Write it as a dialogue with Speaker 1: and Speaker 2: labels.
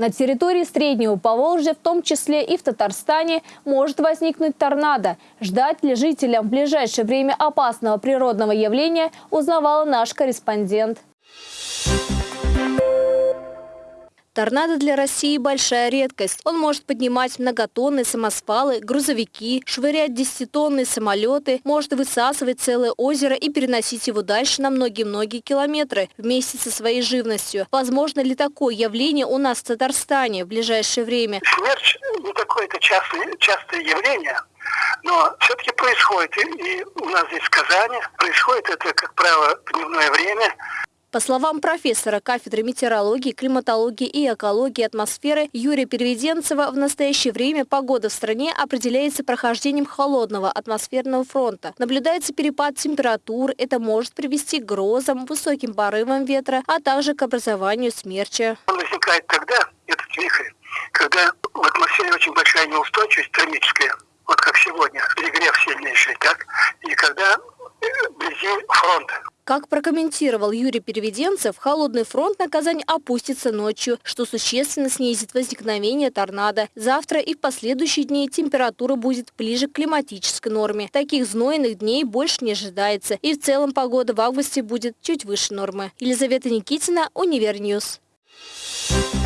Speaker 1: На территории Среднего Поволжья, в том числе и в Татарстане, может возникнуть торнадо. Ждать ли жителям в ближайшее время опасного природного явления, узнавала наш корреспондент. Торнадо для России – большая редкость. Он может поднимать многотонные самосвалы, грузовики, швырять десятитонные самолеты, может высасывать целое озеро и переносить его дальше на многие-многие километры вместе со своей живностью. Возможно ли такое явление у нас в Татарстане в ближайшее время?
Speaker 2: Смерч не такое-то частое, частое явление, но все-таки происходит. И у нас здесь в Казани происходит это, как правило, в дневное время.
Speaker 1: По словам профессора кафедры метеорологии, климатологии и экологии атмосферы Юрия Переведенцева, в настоящее время погода в стране определяется прохождением холодного атмосферного фронта. Наблюдается перепад температур, это может привести к грозам, высоким порывам ветра, а также к образованию смерча.
Speaker 2: Он возникает тогда, этот вихрь, когда в атмосфере очень большая неустойчивость термическая, вот как сегодня, перегрев сильнейший, так, и когда вблизи фронта.
Speaker 1: Как прокомментировал Юрий Переведенцев, холодный фронт на Казань опустится ночью, что существенно снизит возникновение торнадо. Завтра и в последующие дни температура будет ближе к климатической норме. Таких знойных дней больше не ожидается. И в целом погода в августе будет чуть выше нормы. Елизавета Никитина, Универ News. You.